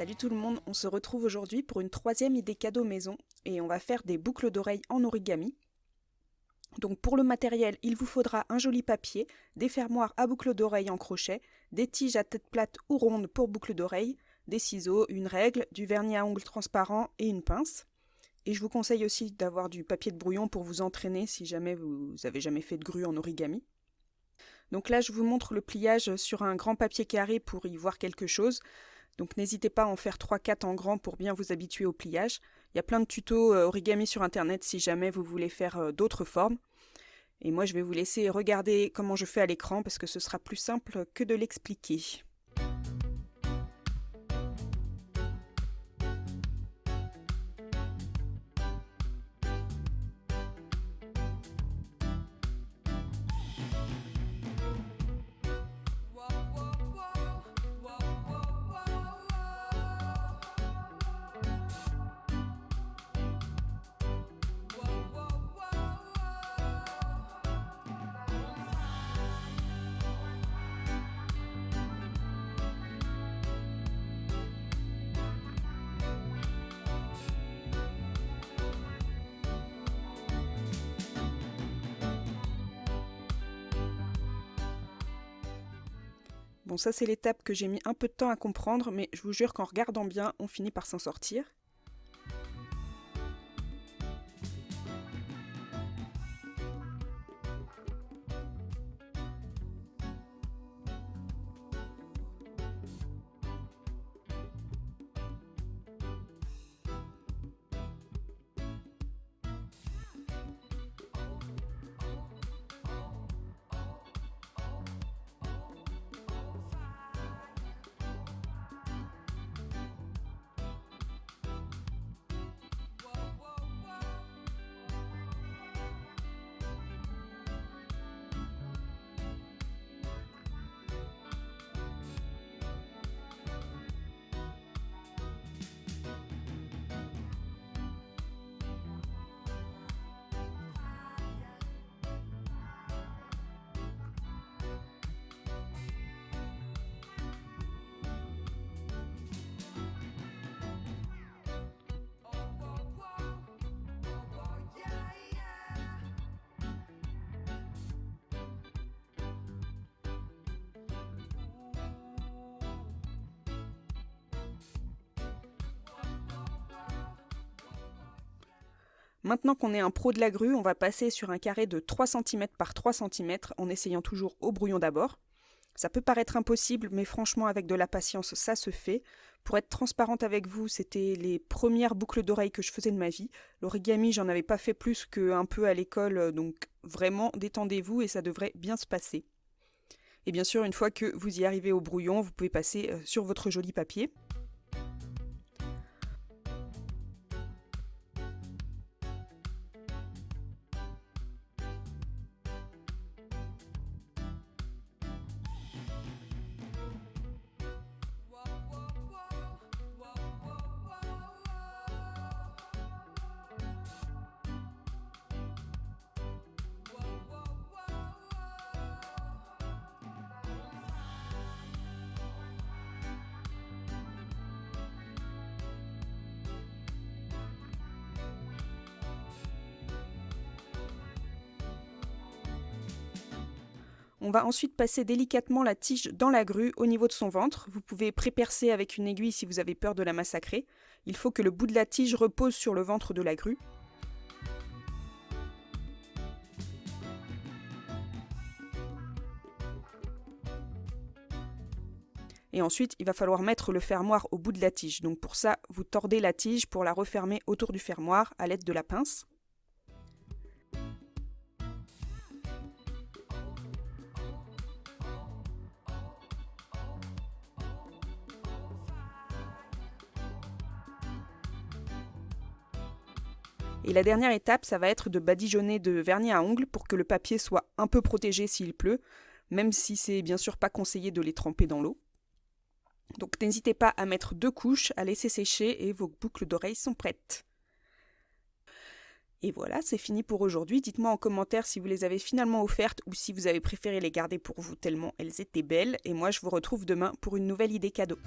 Salut tout le monde, on se retrouve aujourd'hui pour une troisième idée cadeau maison et on va faire des boucles d'oreilles en origami. Donc pour le matériel, il vous faudra un joli papier, des fermoirs à boucles d'oreilles en crochet, des tiges à tête plate ou ronde pour boucles d'oreilles, des ciseaux, une règle, du vernis à ongles transparent et une pince. Et je vous conseille aussi d'avoir du papier de brouillon pour vous entraîner si jamais vous avez jamais fait de grue en origami. Donc là, je vous montre le pliage sur un grand papier carré pour y voir quelque chose. Donc n'hésitez pas à en faire 3-4 en grand pour bien vous habituer au pliage. Il y a plein de tutos euh, origami sur internet si jamais vous voulez faire euh, d'autres formes. Et moi je vais vous laisser regarder comment je fais à l'écran parce que ce sera plus simple que de l'expliquer. Bon, ça c'est l'étape que j'ai mis un peu de temps à comprendre, mais je vous jure qu'en regardant bien, on finit par s'en sortir. Maintenant qu'on est un pro de la grue, on va passer sur un carré de 3 cm par 3 cm en essayant toujours au brouillon d'abord. Ça peut paraître impossible, mais franchement, avec de la patience, ça se fait. Pour être transparente avec vous, c'était les premières boucles d'oreilles que je faisais de ma vie. L'origami, j'en avais pas fait plus qu'un peu à l'école, donc vraiment, détendez-vous et ça devrait bien se passer. Et bien sûr, une fois que vous y arrivez au brouillon, vous pouvez passer euh, sur votre joli papier. On va ensuite passer délicatement la tige dans la grue au niveau de son ventre. Vous pouvez prépercer avec une aiguille si vous avez peur de la massacrer. Il faut que le bout de la tige repose sur le ventre de la grue. Et ensuite, il va falloir mettre le fermoir au bout de la tige. Donc pour ça, vous tordez la tige pour la refermer autour du fermoir à l'aide de la pince. Et la dernière étape, ça va être de badigeonner de vernis à ongles pour que le papier soit un peu protégé s'il pleut, même si c'est bien sûr pas conseillé de les tremper dans l'eau. Donc n'hésitez pas à mettre deux couches, à laisser sécher et vos boucles d'oreilles sont prêtes. Et voilà, c'est fini pour aujourd'hui. Dites-moi en commentaire si vous les avez finalement offertes ou si vous avez préféré les garder pour vous tellement elles étaient belles. Et moi, je vous retrouve demain pour une nouvelle idée cadeau.